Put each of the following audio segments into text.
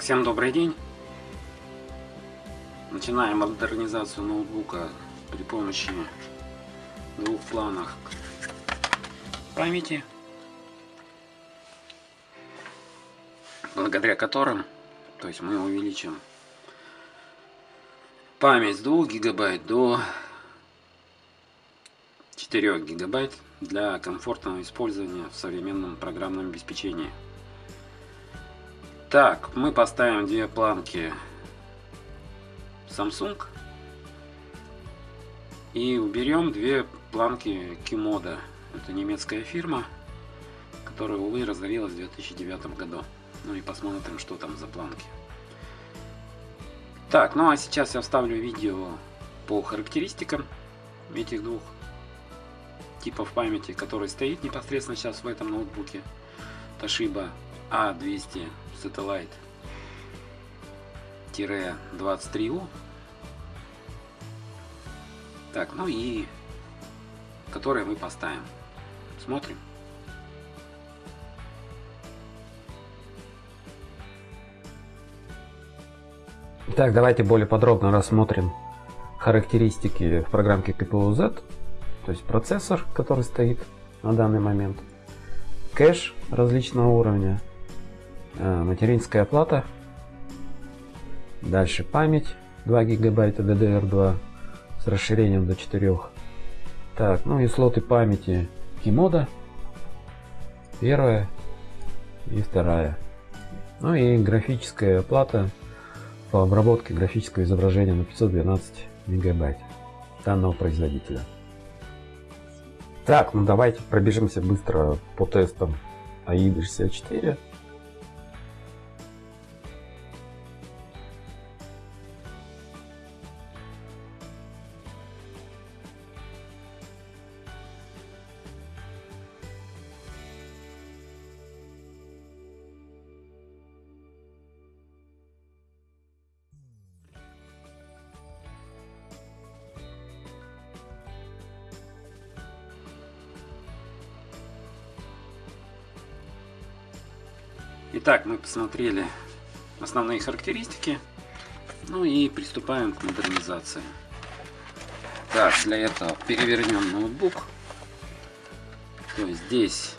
всем добрый день. Начинаем модернизацию ноутбука при помощи двух планах памяти, благодаря которым, то есть мы увеличим память с 2 гигабайт до 4 гигабайт для комфортного использования в современном программном обеспечении. Так, мы поставим две планки Samsung и уберем две планки Kimoda. Это немецкая фирма, которая, увы, разорилась в 2009 году. Ну и посмотрим, что там за планки. Так, ну а сейчас я вставлю видео по характеристикам этих двух типов памяти, который стоит непосредственно сейчас в этом ноутбуке. Toshiba A200 Satellite-23U. Так, ну и которые мы поставим. Смотрим. Так, давайте более подробно рассмотрим характеристики в программке KPU-Z, то есть процессор, который стоит на данный момент, кэш различного уровня, материнская плата. Дальше память 2 гигабайта DDR2 с расширением до 4. Так, ну и слоты памяти Kimoda. Первая и вторая. Ну и графическая плата по обработке графического изображения на 512 мегабайт данного производителя. Так, ну давайте пробежимся быстро по тестам AIDA 64. Итак, мы посмотрели основные характеристики. Ну и приступаем к модернизации. Так, для этого перевернем ноутбук. То есть здесь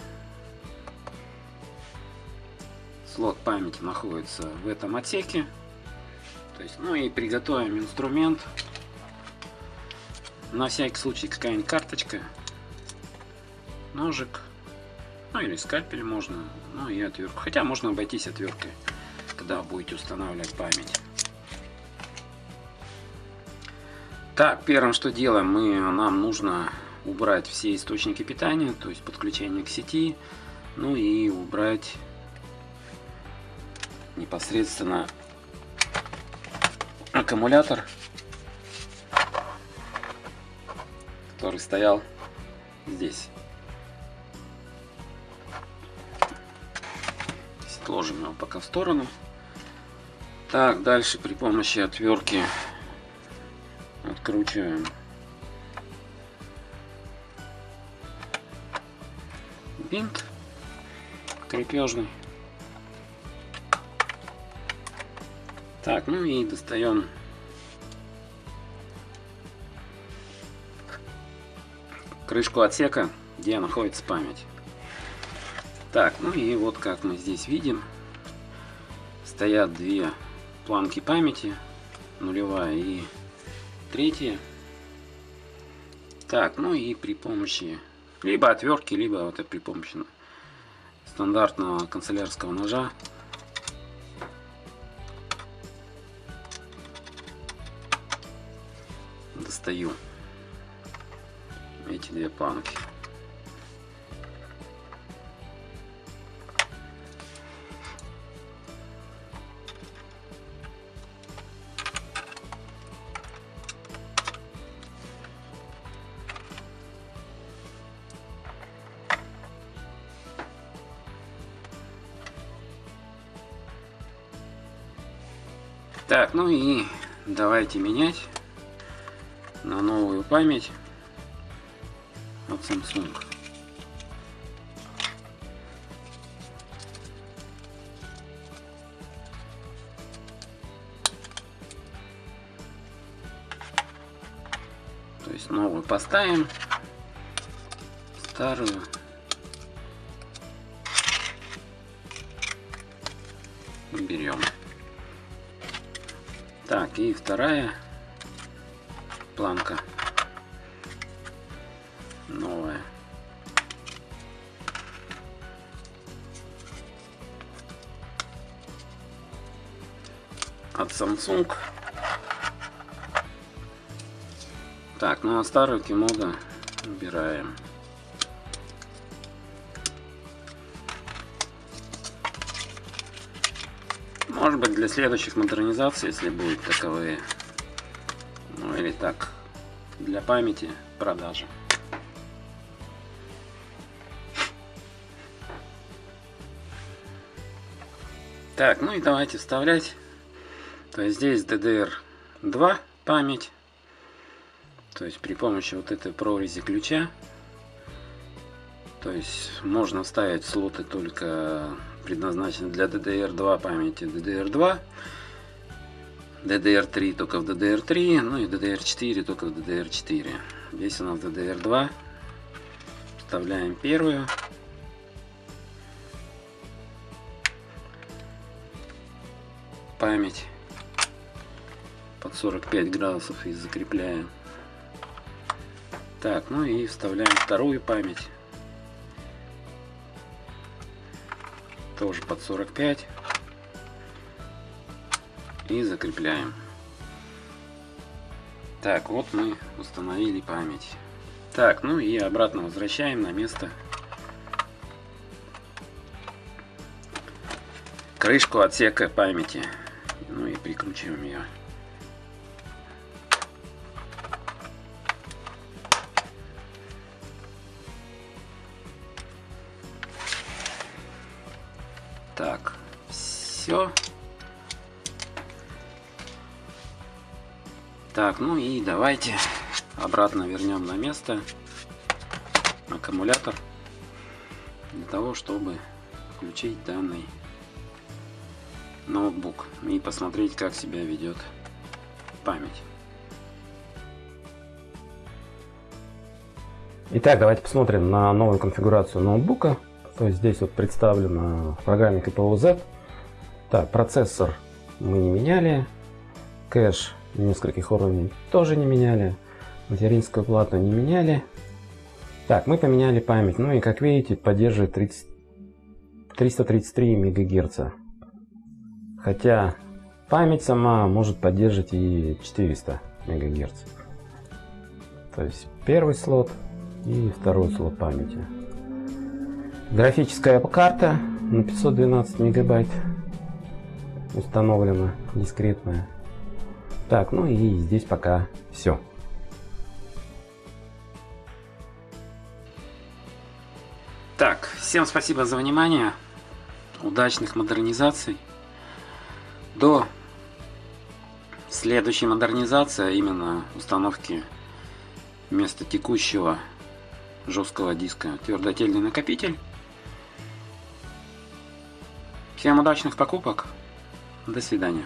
слот памяти находится в этом отсеке. То есть, ну и приготовим инструмент. На всякий случай какая-нибудь карточка, ножик ну или скальпель можно, ну и отвертку. Хотя можно обойтись отверткой, когда будете устанавливать память. Так, первым что делаем, мы, нам нужно убрать все источники питания, то есть подключение к сети, ну и убрать непосредственно аккумулятор, который стоял здесь. Отложим его пока в сторону. Так, дальше при помощи отвертки откручиваем бинт крепежный. Так, ну и достаем крышку отсека, где находится память. Так, ну и вот как мы здесь видим, стоят две планки памяти, нулевая и третья. Так, ну и при помощи либо отвертки, либо вот при помощи стандартного канцелярского ножа достаю эти две планки. Так, ну и давайте менять на новую память от Samsung. То есть новую поставим, старую берем. Так, и вторая планка. Новая. От Samsung. Так, ну а старую кимода убираем. Может быть для следующих модернизаций, если будут таковые. Ну или так, для памяти продажи. Так, ну и давайте вставлять. То есть здесь DDR2 память. То есть при помощи вот этой прорези ключа. То есть можно вставить слоты только предназначенные для DDR2 памяти DDR2. DDR3 только в DDR3, ну и DDR4 только в DDR4. Здесь у нас DDR2. Вставляем первую. Память под 45 градусов и закрепляем. Так, ну и вставляем вторую память. Тоже под 45 и закрепляем. Так, вот мы установили память. Так, ну и обратно возвращаем на место крышку отсека памяти. Ну и прикручиваем ее. Все. Так, ну и давайте обратно вернем на место аккумулятор для того, чтобы включить данный ноутбук и посмотреть, как себя ведет память. Итак, давайте посмотрим на новую конфигурацию ноутбука. То есть здесь вот представлено в программе KPO-Z. Так, процессор мы не меняли, кэш нескольких уровней тоже не меняли. Материнскую плату не меняли. Так, мы поменяли память. Ну и как видите, поддерживает 30, 333 МГц. Хотя память сама может поддерживать и 400 МГц. То есть первый слот и второй слот памяти. Графическая карта на 512 мегабайт установлена, дискретная. Так, ну и здесь пока все. Так, всем спасибо за внимание. Удачных модернизаций. До следующей модернизации, а именно установки вместо текущего жесткого диска твердотельный накопитель. Всем удачных покупок. До свидания.